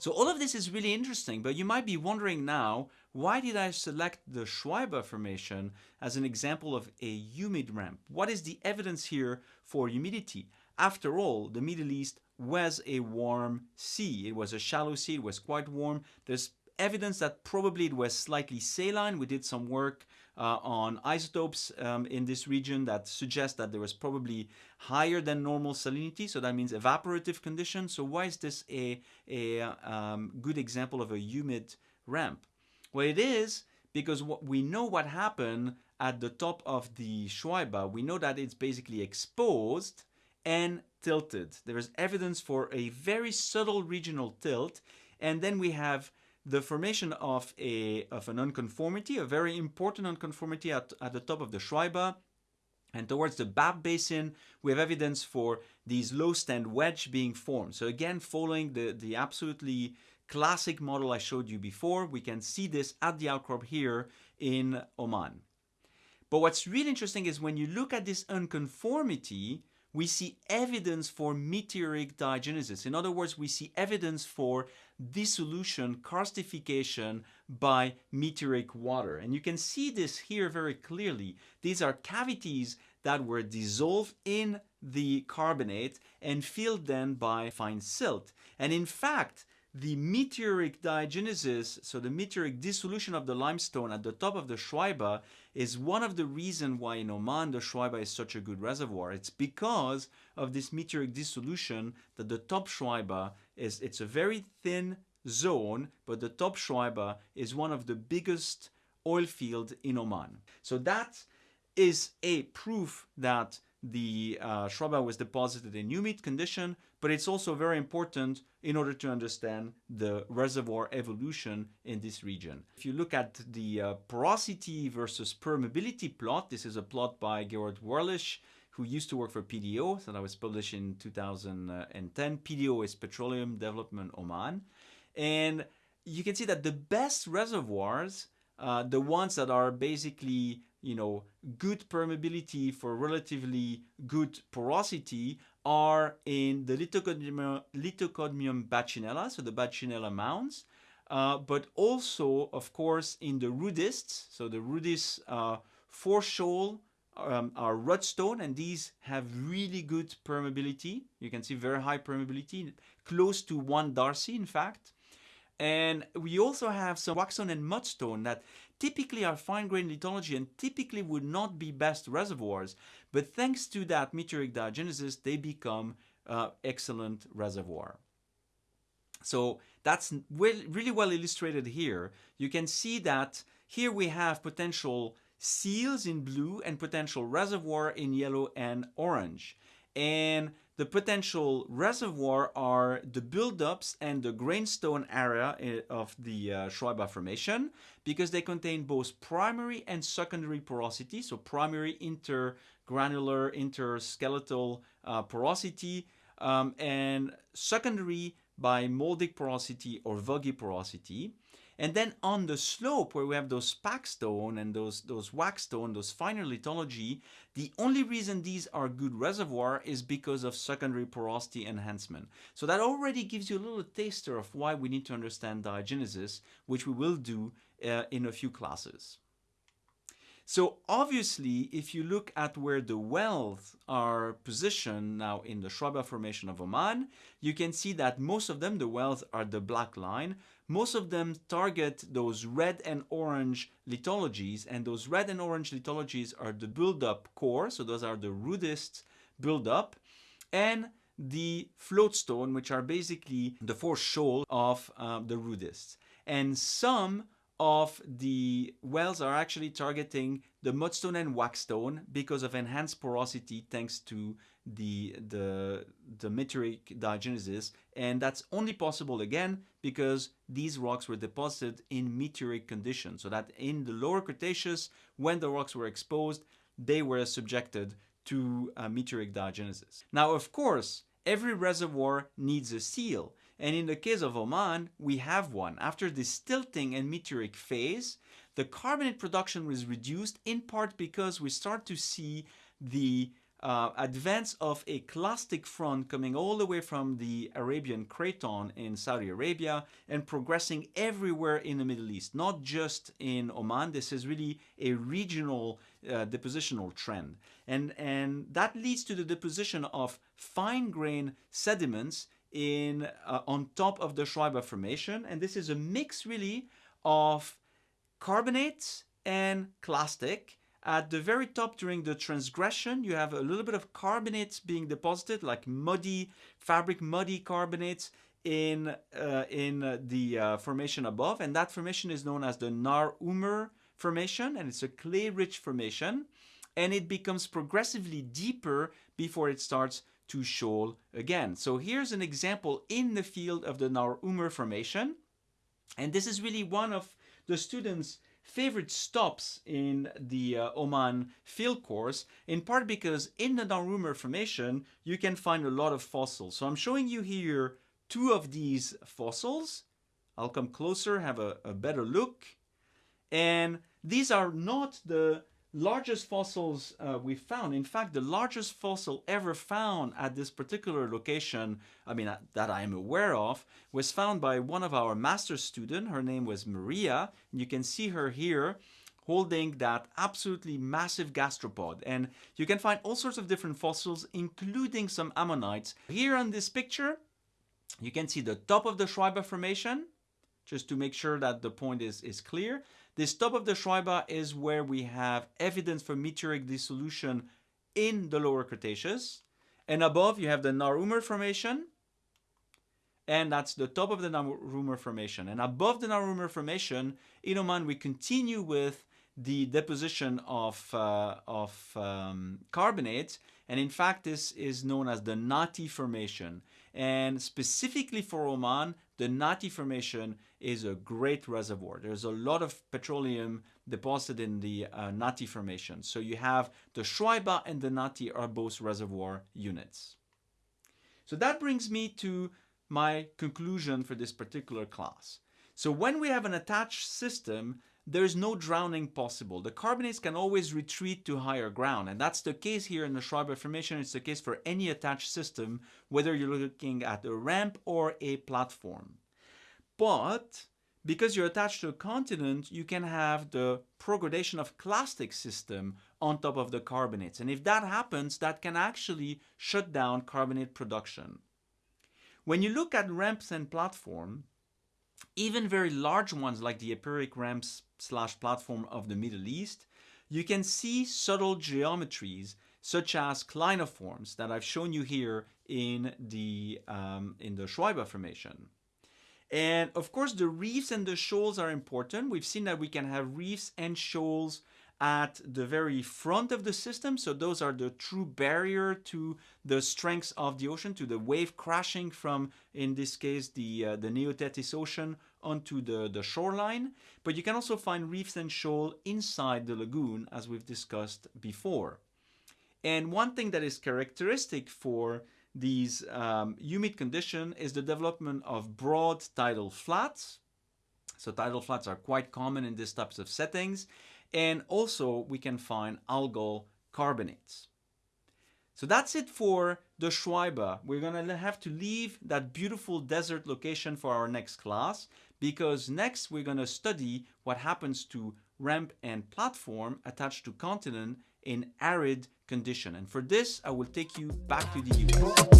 So all of this is really interesting, but you might be wondering now, why did I select the Shuaiba Formation as an example of a humid ramp? What is the evidence here for humidity? After all, the Middle East was a warm sea. It was a shallow sea, it was quite warm. There's evidence that probably it was slightly saline. We did some work uh, on isotopes um, in this region that suggest that there was probably higher than normal salinity. So that means evaporative conditions. So why is this a, a um, good example of a humid ramp? Well, it is because what we know what happened at the top of the Shuaiba. We know that it's basically exposed and tilted. There is evidence for a very subtle regional tilt. And then we have the formation of, a, of an unconformity, a very important unconformity at, at the top of the Shuaiba. And towards the Bab Basin, we have evidence for these low stand wedge being formed. So again, following the, the absolutely classic model I showed you before, we can see this at the outcrop here in Oman. But what's really interesting is when you look at this unconformity, we see evidence for meteoric diagenesis. In other words, we see evidence for dissolution, karstification by meteoric water. And you can see this here very clearly. These are cavities that were dissolved in the carbonate and filled then by fine silt. And in fact, the meteoric diagenesis, so the meteoric dissolution of the limestone at the top of the Shuaiba is one of the reasons why in Oman the Shuaiba is such a good reservoir. It's because of this meteoric dissolution that the top Shuaiba is, it's a very thin zone, but the top Shuaiba is one of the biggest oil fields in Oman. So that is a proof that the uh, was deposited in humid condition, but it's also very important in order to understand the reservoir evolution in this region. If you look at the uh, porosity versus permeability plot, this is a plot by Gerard Werlich, who used to work for PDO, so that was published in 2010. PDO is Petroleum Development Oman. And you can see that the best reservoirs, uh, the ones that are basically you know, good permeability for relatively good porosity are in the Lithocodium, Lithocodium Bacinella, so the Bacinella mounds, uh, but also, of course, in the rudists. So the rudis uh, shoal um, are rudstone, and these have really good permeability. You can see very high permeability, close to one Darcy, in fact. And we also have some wackestone and mudstone that typically are fine-grained lithology and typically would not be best reservoirs. But thanks to that meteoric diagenesis, they become uh, excellent reservoir. So that's really well illustrated here. You can see that here we have potential seals in blue and potential reservoir in yellow and orange. And the potential reservoir are the buildups and the grainstone area eh, of the uh, Shuaiba Formation because they contain both primary and secondary porosity. So primary intergranular, interskeletal uh, porosity um, and secondary by moldic porosity or vuggy porosity. And then on the slope where we have those packstone and those, those wackestone, those finer lithology, the only reason these are good reservoir is because of secondary porosity enhancement. So that already gives you a little taster of why we need to understand diagenesis, which we will do uh, in a few classes. So obviously, if you look at where the wells are positioned now in the Shuaiba Formation of Oman, you can see that most of them, the wells are the black line, most of them target those red and orange lithologies, and those red and orange lithologies are the build-up core, so those are the rudist build-up, and the floatstone, which are basically the four shoal of uh, the rudists. And some of the wells are actually targeting the mudstone and wackestone because of enhanced porosity thanks to the, the, the meteoric diagenesis. And that's only possible again because these rocks were deposited in meteoric conditions. So that in the lower Cretaceous, when the rocks were exposed, they were subjected to uh, meteoric diagenesis. Now, of course, every reservoir needs a seal. And in the case of Oman, we have one. After this tilting and meteoric phase, the carbonate production was reduced in part because we start to see the uh, advance of a clastic front coming all the way from the Arabian Craton in Saudi Arabia and progressing everywhere in the Middle East, not just in Oman. This is really a regional uh, depositional trend. And, and that leads to the deposition of fine grain sediments in, uh, on top of the Shuaiba Formation. And this is a mix really of carbonates and clastic at the very top during the transgression, you have a little bit of carbonates being deposited, like muddy, fabric muddy carbonates in, uh, in uh, the uh, formation above. And that formation is known as the Nar Umr formation, and it's a clay-rich formation. And it becomes progressively deeper before it starts to shoal again. So here's an example in the field of the Nar Umr formation. And this is really one of the students' favorite stops in the uh, Oman field course, in part because in the Nar Umr formation, you can find a lot of fossils. So I'm showing you here two of these fossils. I'll come closer, have a, a better look. And these are not the largest fossils uh, we found. In fact, the largest fossil ever found at this particular location, I mean, that I am aware of, was found by one of our master's students. Her name was Maria. And you can see her here holding that absolutely massive gastropod. And you can find all sorts of different fossils, including some ammonites. Here on this picture, you can see the top of the Shuaiba Formation, just to make sure that the point is, is clear. This top of the Shuaiba is where we have evidence for meteoric dissolution in the lower Cretaceous. And above you have the Nar Umr Formation. And that's the top of the Nar Umr Formation. And above the Nar Umr Formation, in Oman, we continue with the deposition of, uh, of um, carbonates. And in fact, this is known as the Natih Formation. And specifically for Oman, the Natih Formation is a great reservoir. There's a lot of petroleum deposited in the uh, Natih Formation. So you have the Shuaiba and the Natih are both reservoir units. So that brings me to my conclusion for this particular class. So when we have an attached system, there's no drowning possible. The carbonates can always retreat to higher ground. And that's the case here in the Shuaiba Formation. It's the case for any attached system, whether you're looking at a ramp or a platform. But because you're attached to a continent, you can have the progradation of clastic system on top of the carbonates. And if that happens, that can actually shut down carbonate production. When you look at ramps and platform, even very large ones like the epeiric ramps slash platform of the Middle East, you can see subtle geometries such as clinoforms that I've shown you here in the, um, in the Shuaiba formation. And of course, the reefs and the shoals are important. We've seen that we can have reefs and shoals at the very front of the system. So those are the true barrier to the strengths of the ocean, to the wave crashing from, in this case, the, uh, the Neo Tethys Ocean onto the, the shoreline. But you can also find reefs and shoal inside the lagoon, as we've discussed before. And one thing that is characteristic for these um, humid condition is the development of broad tidal flats. So tidal flats are quite common in these types of settings. And also we can find algal carbonates. So that's it for the Shuaiba. We're going to have to leave that beautiful desert location for our next class because next we're going to study what happens to ramp and platform attached to continent in arid condition. And for this, I will take you back to the US.